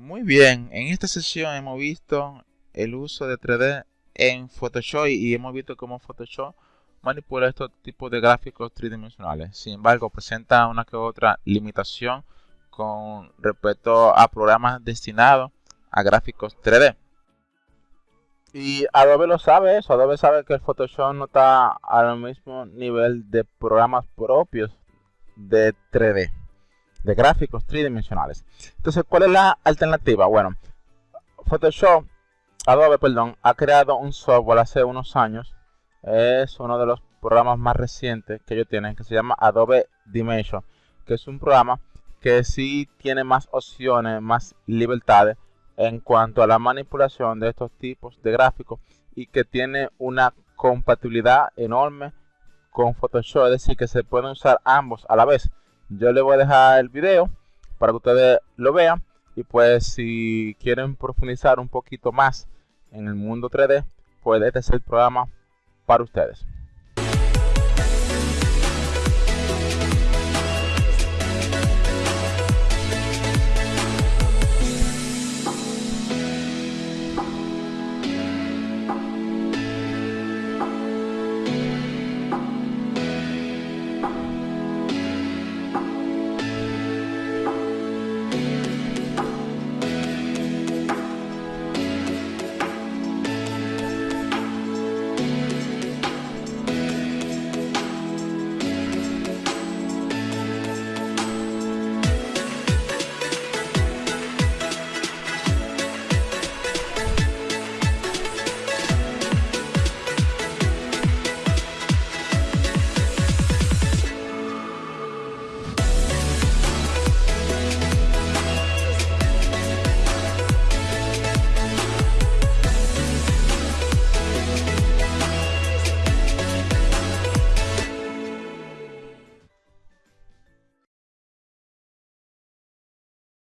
Muy bien, en esta sesión hemos visto el uso de 3D en Photoshop y hemos visto cómo Photoshop manipula estos tipos de gráficos tridimensionales. Sin embargo, presenta una que otra limitación con respecto a programas destinados a gráficos 3D. Y Adobe lo sabe eso, Adobe sabe que el Photoshop no está al mismo nivel de programas propios de 3D, de gráficos tridimensionales. Entonces, ¿cuál es la alternativa? Bueno, Photoshop, Adobe, perdón, ha creado un software hace unos años. Es uno de los programas más recientes que ellos tienen, que se llama Adobe Dimension, que es un programa que sí tiene más opciones, más libertades en cuanto a la manipulación de estos tipos de gráficos y que tiene una compatibilidad enorme con Photoshop, es decir, que se pueden usar ambos a la vez. Yo les voy a dejar el video para que ustedes lo vean y pues si quieren profundizar un poquito más en el mundo 3D, pues este es el programa para ustedes.